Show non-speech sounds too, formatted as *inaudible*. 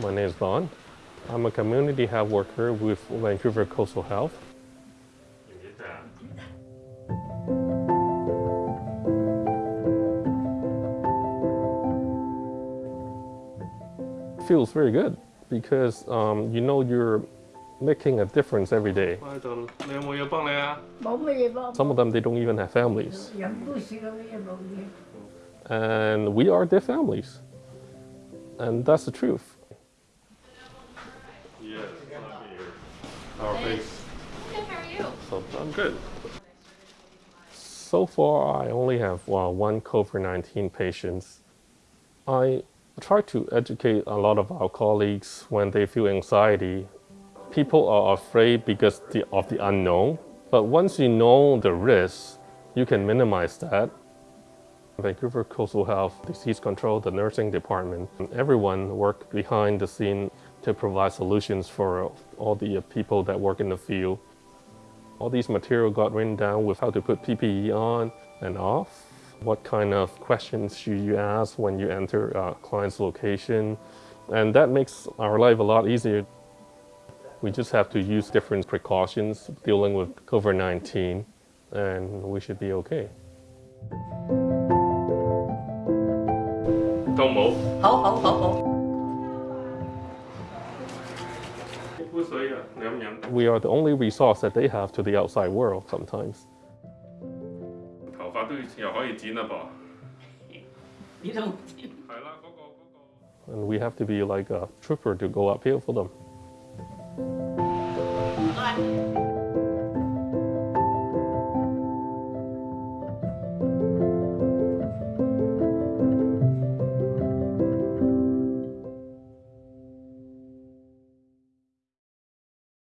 My name is Vaughn. I'm a community health worker with Vancouver Coastal Health. feels very good because um, you know you're making a difference every day. Some of them, they don't even have families. And we are their families. And that's the truth. Yes, our face. Good, how are you? So I'm good. So far, I only have well, one COVID 19 patient. I try to educate a lot of our colleagues when they feel anxiety. People are afraid because the, of the unknown, but once you know the risks, you can minimize that. Vancouver Coastal Health, Disease Control, the nursing department, everyone work behind the scene to provide solutions for all the people that work in the field. All these material got written down with how to put PPE on and off, what kind of questions should you ask when you enter a client's location, and that makes our life a lot easier. We just have to use different precautions dealing with COVID-19, and we should be okay. 都冇。好好好好。 We are the only resource that they have to the outside world sometimes. *laughs* 头发都又可以剪啦噃。你都系啦，嗰个嗰个。 And we have to be like a trooper to go uphill for them. 唔该。